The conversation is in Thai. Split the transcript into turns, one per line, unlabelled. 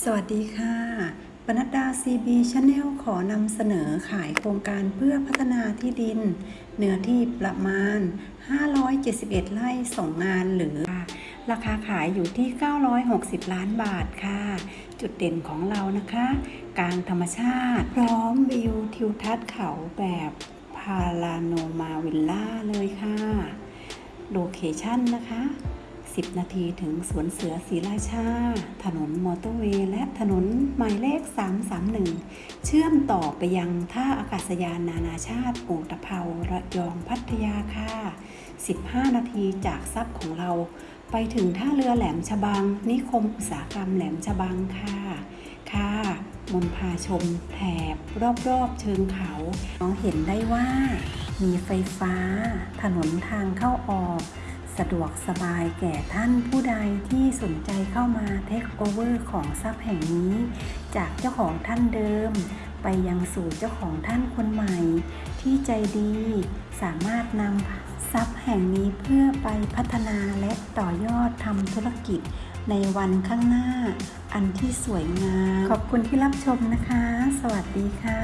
สวัสดีค่ะปนัดดา CB Channel ขอนำเสนอขายโครงการเพื่อพัฒนาที่ดิน เนื้อที่ประมาณ 571 ไร่ส่งงานหรือ ราคาขายอยู่ที่ 960 ล้านบาทค่ะ จุดเด่นของเรานะคะ กลางธรรมชาติ พร้อมวิวทิวทัศน์เขาแบบพาราโนมาวิลล่าเลยค่ะ โลเคชั่นนะคะ 10 นาทีถึงสวนเสือศรีราชา ถนนมอเตอร์เวย์และถนนหมายเลข 331 เชื่อมต่อไปยังท่าอากาศยานนานาชาติอูตะเภาระยองพัทยาค่ะ 15 นาทีจากซับของเรา ไปถึงท่าเรือแหลมฉบัง นิคมอุตสาหกรรมแหลมฉบังค่ะ ค่ะมนพาชมแถบรอบๆเชิงเขามองเห็นได้ว่ามีไฟฟ้า ถนนทางเข้าออก สะดวกสบายแก่ท่านผู้ใดที่สนใจเข้ามาเทคโอเวอร์ของทรัพย์แห่งนี้ จากเจ้าของท่านเดิม ไปยังสู่เจ้าของท่านคนใหม่ ที่ใจดีสามารถนำทรัพย์แห่งนี้เพื่อไปพัฒนาและต่อยอดทำธุรกิจในวันข้างหน้า อันที่สวยงาม ขอบคุณที่รับชมนะคะ สวัสดีค่ะ